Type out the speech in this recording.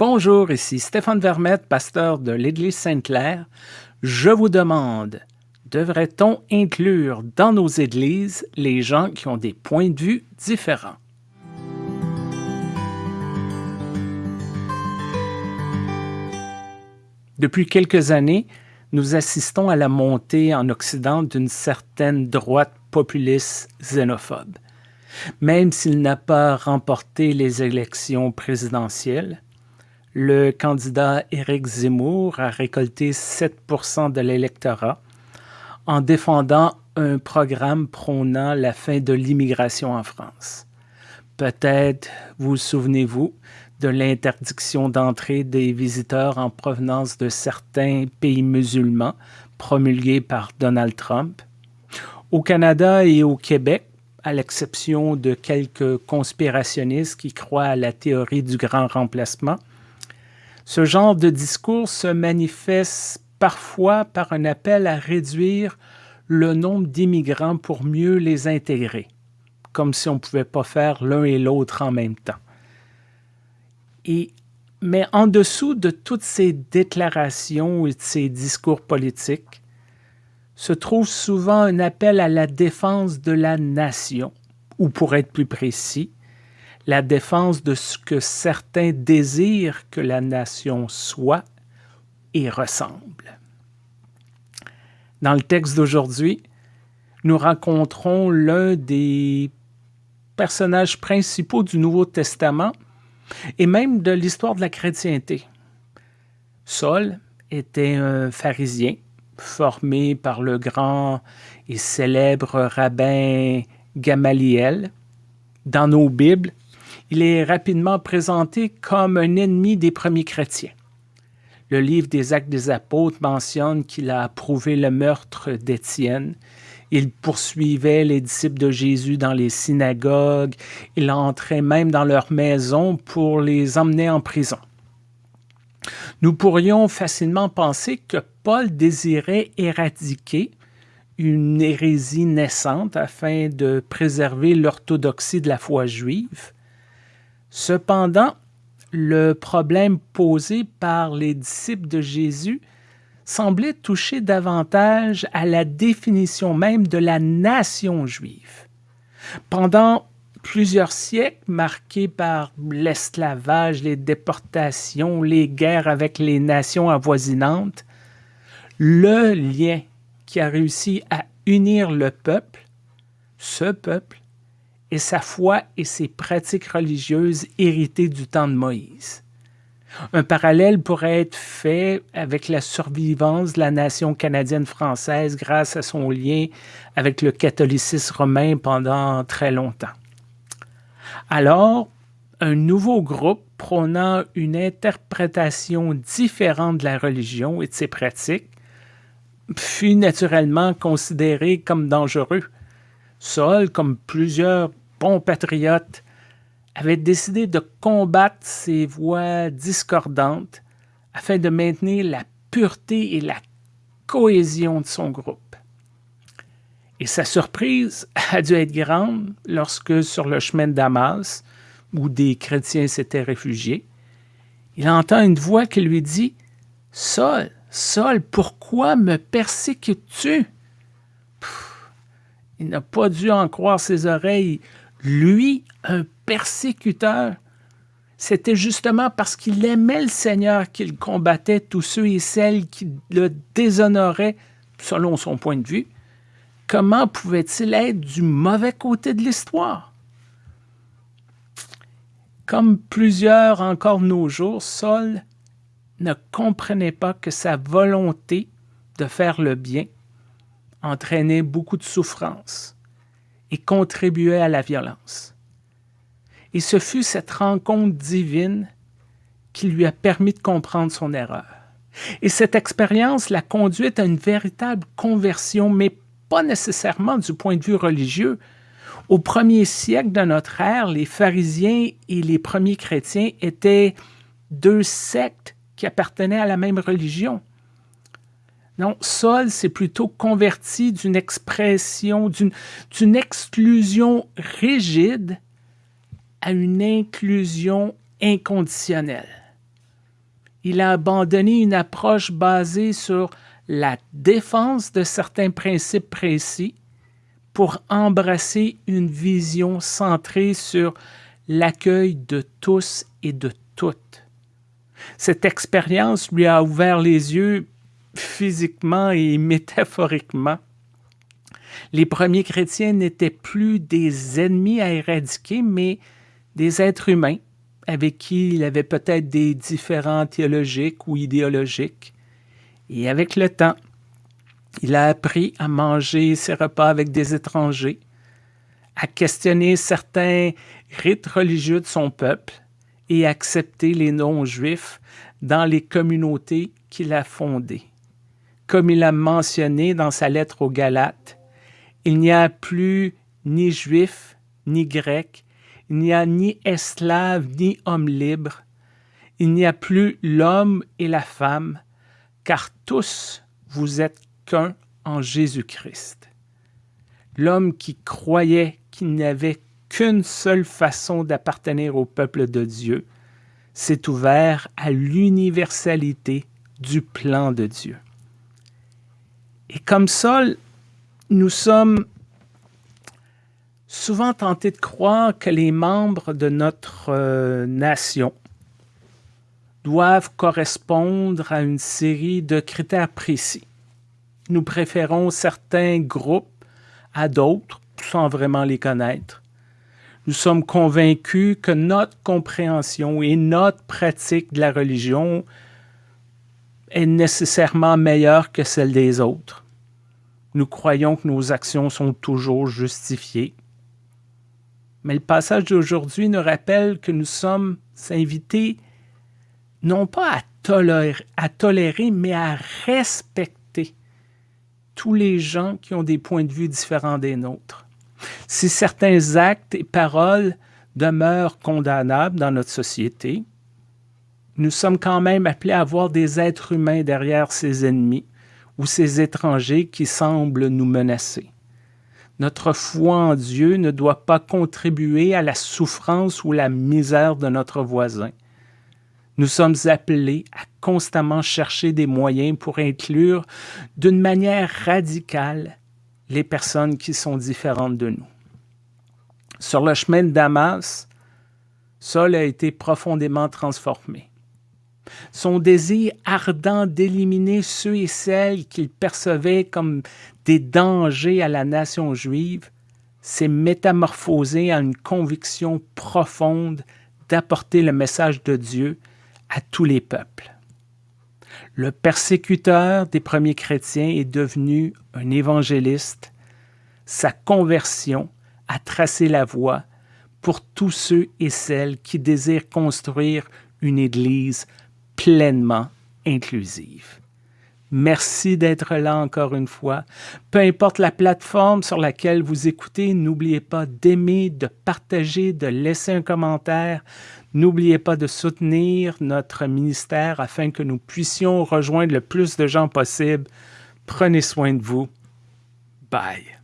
Bonjour, ici Stéphane Vermette, pasteur de l'Église Sainte-Claire. Je vous demande, devrait-on inclure dans nos églises les gens qui ont des points de vue différents? Depuis quelques années, nous assistons à la montée en Occident d'une certaine droite populiste xénophobe. Même s'il n'a pas remporté les élections présidentielles, le candidat Éric Zemmour a récolté 7% de l'électorat en défendant un programme prônant la fin de l'immigration en France. Peut-être vous souvenez-vous de l'interdiction d'entrée des visiteurs en provenance de certains pays musulmans promulguée par Donald Trump. Au Canada et au Québec, à l'exception de quelques conspirationnistes qui croient à la théorie du grand remplacement, ce genre de discours se manifeste parfois par un appel à réduire le nombre d'immigrants pour mieux les intégrer, comme si on ne pouvait pas faire l'un et l'autre en même temps. Mais en dessous de toutes ces déclarations et de ces discours politiques, se trouve souvent un appel à la défense de la nation, ou pour être plus précis, la défense de ce que certains désirent que la nation soit et ressemble. Dans le texte d'aujourd'hui, nous rencontrons l'un des personnages principaux du Nouveau Testament et même de l'histoire de la chrétienté. Saul était un pharisien formé par le grand et célèbre rabbin Gamaliel. Dans nos Bibles, il est rapidement présenté comme un ennemi des premiers chrétiens. Le livre des Actes des Apôtres mentionne qu'il a approuvé le meurtre d'Étienne. Il poursuivait les disciples de Jésus dans les synagogues. Il entrait même dans leurs maisons pour les emmener en prison. Nous pourrions facilement penser que Paul désirait éradiquer une hérésie naissante afin de préserver l'orthodoxie de la foi juive, Cependant, le problème posé par les disciples de Jésus semblait toucher davantage à la définition même de la nation juive. Pendant plusieurs siècles marqués par l'esclavage, les déportations, les guerres avec les nations avoisinantes, le lien qui a réussi à unir le peuple, ce peuple, et sa foi et ses pratiques religieuses héritées du temps de Moïse. Un parallèle pourrait être fait avec la survivance de la nation canadienne-française grâce à son lien avec le catholicisme romain pendant très longtemps. Alors, un nouveau groupe prônant une interprétation différente de la religion et de ses pratiques fut naturellement considéré comme dangereux. Saul, comme plusieurs bon patriote, avait décidé de combattre ces voix discordantes afin de maintenir la pureté et la cohésion de son groupe. Et sa surprise a dû être grande lorsque, sur le chemin de Damas, où des chrétiens s'étaient réfugiés, il entend une voix qui lui dit « Saul, Saul, pourquoi me persécutes-tu » Il n'a pas dû en croire ses oreilles lui, un persécuteur, c'était justement parce qu'il aimait le Seigneur qu'il combattait tous ceux et celles qui le déshonoraient selon son point de vue. Comment pouvait-il être du mauvais côté de l'histoire? Comme plusieurs encore nos jours, Saul ne comprenait pas que sa volonté de faire le bien entraînait beaucoup de souffrance et contribuait à la violence. Et ce fut cette rencontre divine qui lui a permis de comprendre son erreur. Et cette expérience l'a conduite à une véritable conversion, mais pas nécessairement du point de vue religieux. Au premier siècle de notre ère, les pharisiens et les premiers chrétiens étaient deux sectes qui appartenaient à la même religion. Non, Saul s'est plutôt converti d'une expression, d'une exclusion rigide à une inclusion inconditionnelle. Il a abandonné une approche basée sur la défense de certains principes précis pour embrasser une vision centrée sur l'accueil de tous et de toutes. Cette expérience lui a ouvert les yeux physiquement et métaphoriquement. Les premiers chrétiens n'étaient plus des ennemis à éradiquer, mais des êtres humains avec qui il avait peut-être des différends théologiques ou idéologiques. Et avec le temps, il a appris à manger ses repas avec des étrangers, à questionner certains rites religieux de son peuple et à accepter les non-juifs dans les communautés qu'il a fondées. Comme il a mentionné dans sa lettre aux Galates, il n'y a plus ni juif ni grec, il n'y a ni esclave ni homme libre, il n'y a plus l'homme et la femme, car tous vous êtes qu'un en Jésus-Christ. L'homme qui croyait qu'il n'y avait qu'une seule façon d'appartenir au peuple de Dieu s'est ouvert à l'universalité du plan de Dieu. Et comme ça, nous sommes souvent tentés de croire que les membres de notre euh, nation doivent correspondre à une série de critères précis. Nous préférons certains groupes à d'autres sans vraiment les connaître. Nous sommes convaincus que notre compréhension et notre pratique de la religion est nécessairement meilleure que celle des autres. Nous croyons que nos actions sont toujours justifiées. Mais le passage d'aujourd'hui nous rappelle que nous sommes invités non pas à tolérer, à tolérer, mais à respecter tous les gens qui ont des points de vue différents des nôtres. Si certains actes et paroles demeurent condamnables dans notre société, nous sommes quand même appelés à voir des êtres humains derrière ces ennemis ou ces étrangers qui semblent nous menacer. Notre foi en Dieu ne doit pas contribuer à la souffrance ou la misère de notre voisin. Nous sommes appelés à constamment chercher des moyens pour inclure d'une manière radicale les personnes qui sont différentes de nous. Sur le chemin de Damas, Saul a été profondément transformé. Son désir ardent d'éliminer ceux et celles qu'il percevait comme des dangers à la nation juive s'est métamorphosé en une conviction profonde d'apporter le message de Dieu à tous les peuples. Le persécuteur des premiers chrétiens est devenu un évangéliste. Sa conversion a tracé la voie pour tous ceux et celles qui désirent construire une Église pleinement inclusive. Merci d'être là encore une fois. Peu importe la plateforme sur laquelle vous écoutez, n'oubliez pas d'aimer, de partager, de laisser un commentaire. N'oubliez pas de soutenir notre ministère afin que nous puissions rejoindre le plus de gens possible. Prenez soin de vous. Bye.